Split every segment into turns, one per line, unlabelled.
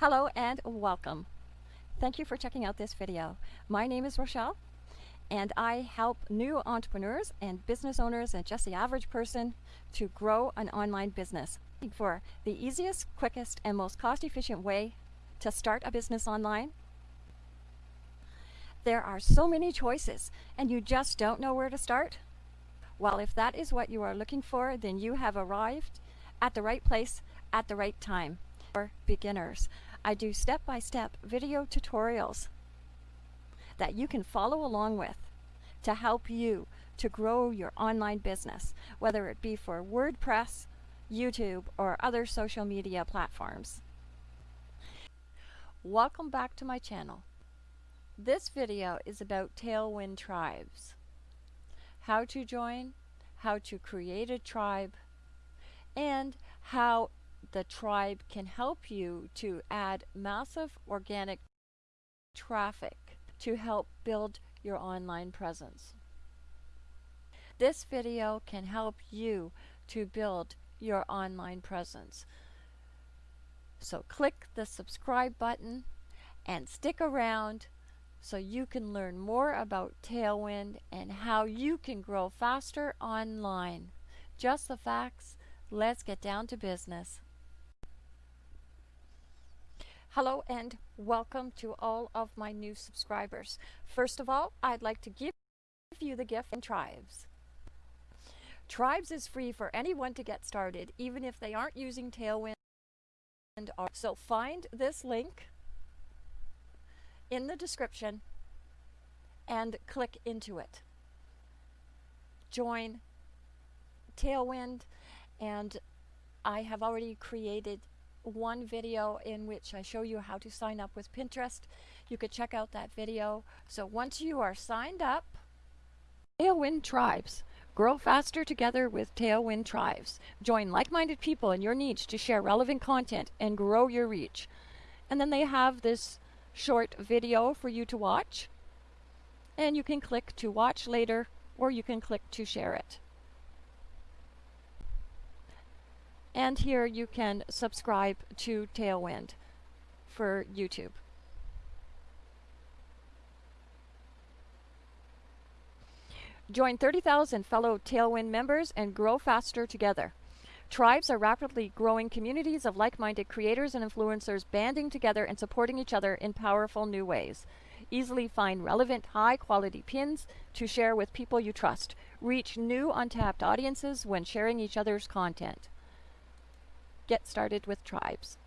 Hello and welcome. Thank you for checking out this video. My name is Rochelle and I help new entrepreneurs and business owners and just the average person to grow an online business. For the easiest, quickest, and most cost efficient way to start a business online, there are so many choices and you just don't know where to start? Well, if that is what you are looking for, then you have arrived at the right place at the right time. For beginners, I do step-by-step video tutorials that you can follow along with to help you to grow your online business, whether it be for WordPress, YouTube, or other social media platforms. Welcome back to my channel. This video is about Tailwind Tribes. How to join, how to create a tribe, and how the tribe can help you to add massive organic traffic to help build your online presence. This video can help you to build your online presence. So click the subscribe button and stick around so you can learn more about Tailwind and how you can grow faster online. Just the facts. Let's get down to business. Hello and welcome to all of my new subscribers. First of all, I'd like to give you the gift in Tribes. Tribes is free for anyone to get started, even if they aren't using Tailwind. So find this link in the description and click into it. Join Tailwind and I have already created one video in which I show you how to sign up with Pinterest. You could check out that video. So once you are signed up, Tailwind Tribes. Grow faster together with Tailwind Tribes. Join like-minded people in your niche to share relevant content and grow your reach. And then they have this short video for you to watch. And you can click to watch later or you can click to share it. And here you can subscribe to Tailwind for YouTube. Join 30,000 fellow Tailwind members and grow faster together. Tribes are rapidly growing communities of like-minded creators and influencers banding together and supporting each other in powerful new ways. Easily find relevant, high-quality pins to share with people you trust. Reach new untapped audiences when sharing each other's content get started with tribes.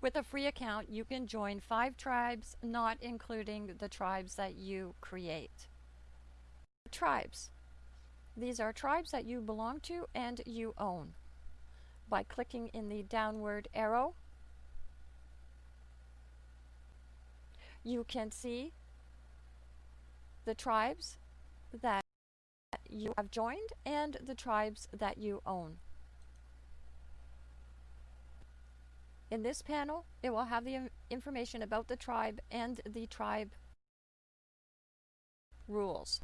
With a free account, you can join five tribes, not including the tribes that you create. Tribes. These are tribes that you belong to and you own. By clicking in the downward arrow, you can see the tribes that you have joined and the tribes that you own. In this panel, it will have the information about the tribe and the tribe rules.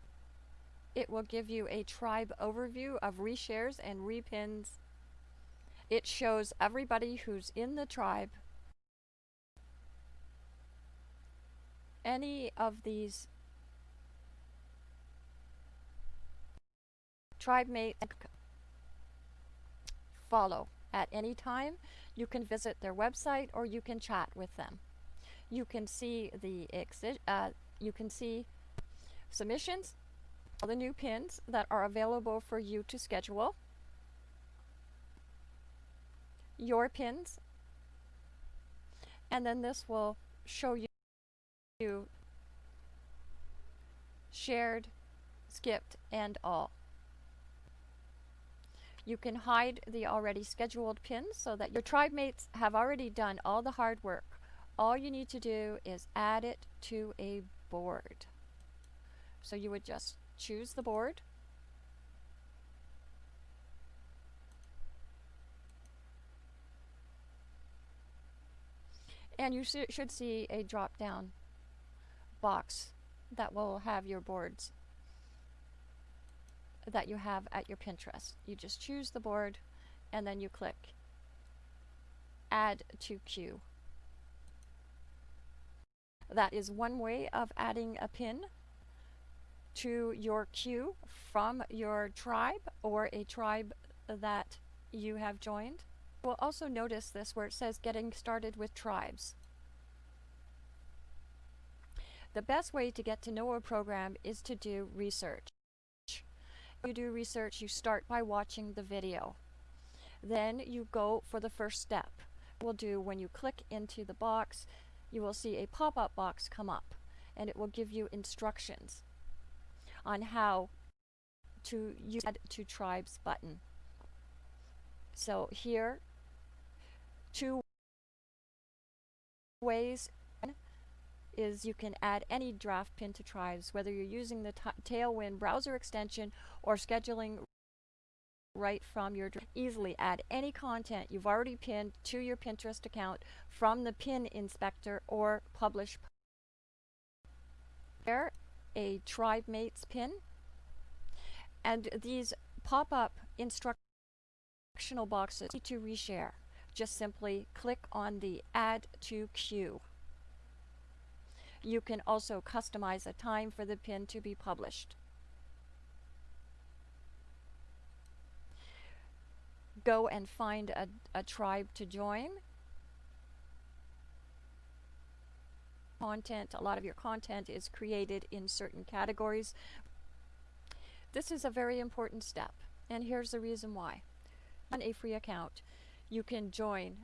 It will give you a tribe overview of reshares and repins. It shows everybody who's in the tribe. Any of these tribe mates follow at any time. You can visit their website or you can chat with them. You can see the uh, you can see submissions, all the new pins that are available for you to schedule, your pins, and then this will show you shared, skipped, and all. You can hide the already scheduled pins so that your tribe mates have already done all the hard work. All you need to do is add it to a board. So you would just choose the board. And you should see a drop down box that will have your boards that you have at your Pinterest. You just choose the board and then you click Add to Queue. That is one way of adding a pin to your queue from your tribe or a tribe that you have joined. We'll also notice this where it says getting started with tribes. The best way to get to know a program is to do research. You do research, you start by watching the video. Then you go for the first step. We'll do when you click into the box, you will see a pop-up box come up and it will give you instructions on how to use Add to Tribes button. So here, two ways is you can add any draft pin to Tribes, whether you're using the Tailwind browser extension or scheduling right from your easily add any content you've already pinned to your Pinterest account from the pin inspector or publish there a tribe mates pin. And these pop up instructional boxes to reshare. Just simply click on the add to queue. You can also customize a time for the pin to be published. Go and find a, a tribe to join. Content, a lot of your content is created in certain categories. This is a very important step, and here's the reason why. On a free account, you can join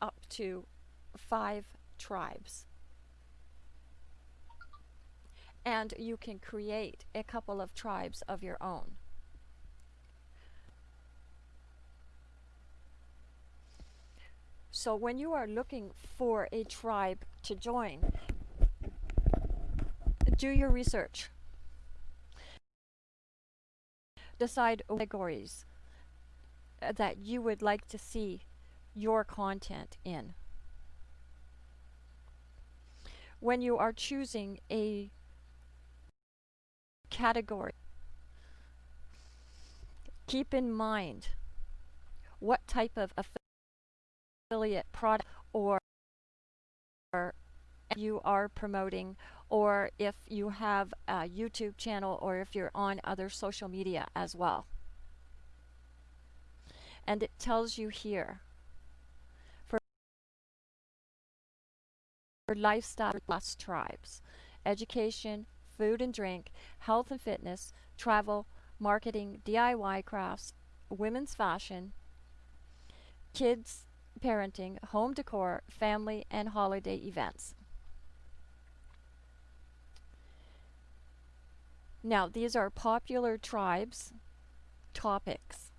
up to five tribes. And you can create a couple of tribes of your own. So when you are looking for a tribe to join, do your research. Decide categories that you would like to see your content in. When you are choosing a category, keep in mind what type of affiliate product or you are promoting or if you have a YouTube channel or if you're on other social media as well. And it tells you here for, for lifestyle plus tribes, education, food and drink, health and fitness, travel, marketing, DIY crafts, women's fashion, kids parenting, home decor, family, and holiday events. Now, these are popular tribes topics.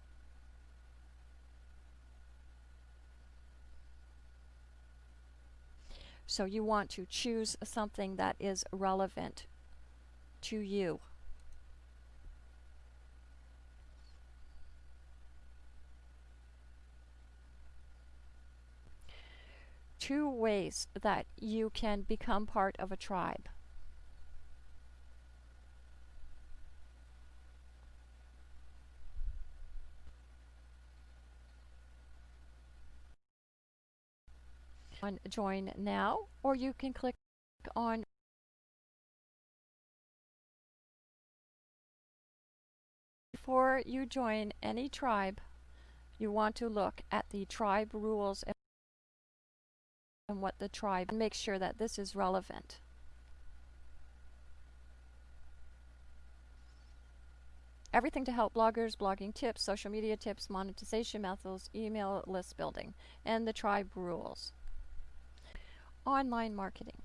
So you want to choose something that is relevant to you. Two ways that you can become part of a tribe. On join now or you can click on before you join any tribe you want to look at the tribe rules and what the tribe and make sure that this is relevant. Everything to help bloggers, blogging tips, social media tips, monetization methods, email list building, and the tribe rules. Online marketing.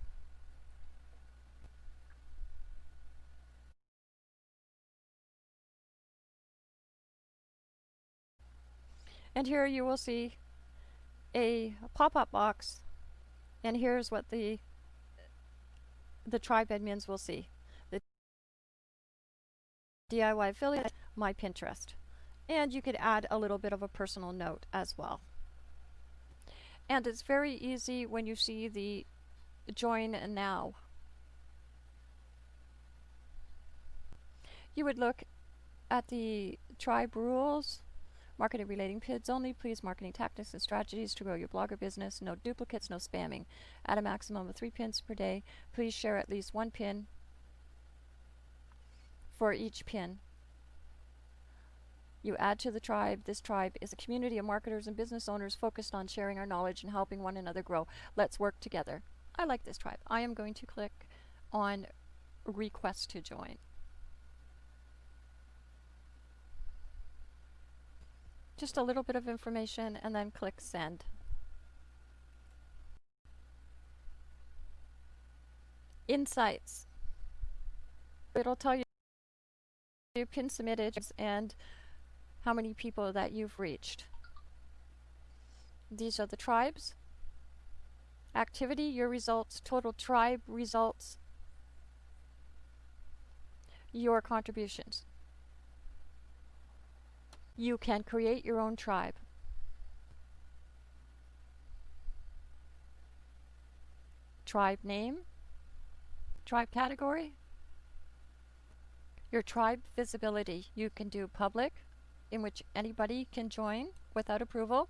And here you will see a pop-up box and here's what the the tribe admins will see. The DIY affiliate, my Pinterest. And you could add a little bit of a personal note as well. And it's very easy when you see the join now. You would look at the tribe rules, marketing relating PIDs only, please marketing tactics and strategies to grow your blogger business. No duplicates, no spamming. At a maximum of three pins per day, please share at least one pin for each pin. You add to the tribe. This tribe is a community of marketers and business owners focused on sharing our knowledge and helping one another grow. Let's work together. I like this tribe. I am going to click on request to join. Just a little bit of information and then click send. Insights. It'll tell you your pin submitted and how many people that you've reached. These are the tribes. Activity, your results, total tribe results, your contributions. You can create your own tribe. Tribe name, tribe category, your tribe visibility. You can do public, in which anybody can join without approval,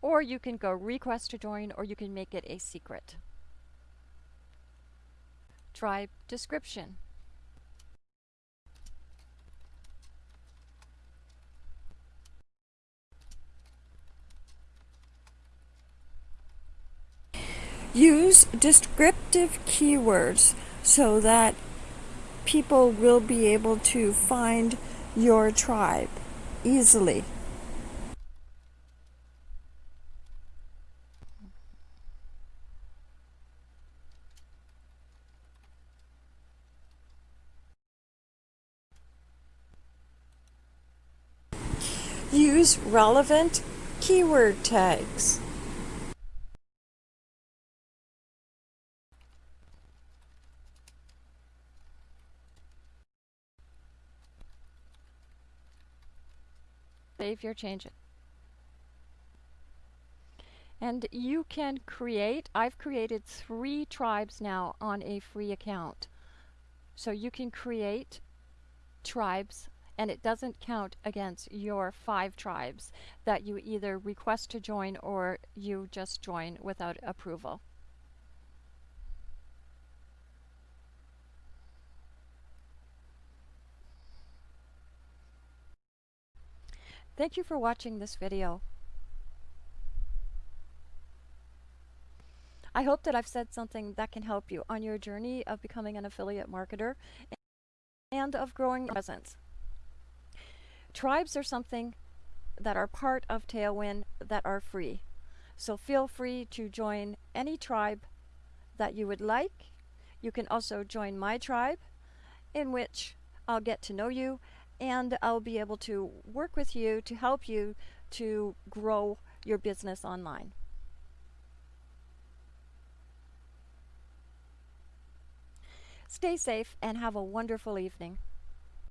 or you can go request to join, or you can make it a secret. Tribe description. Use descriptive keywords so that people will be able to find your tribe easily. Use relevant keyword tags. Save your changes. And you can create, I've created three tribes now on a free account. So you can create tribes and it doesn't count against your five tribes that you either request to join or you just join without approval. Thank you for watching this video. I hope that I've said something that can help you on your journey of becoming an affiliate marketer and of growing your presence. Tribes are something that are part of Tailwind that are free. So feel free to join any tribe that you would like. You can also join my tribe in which I'll get to know you and I'll be able to work with you to help you to grow your business online. Stay safe and have a wonderful evening.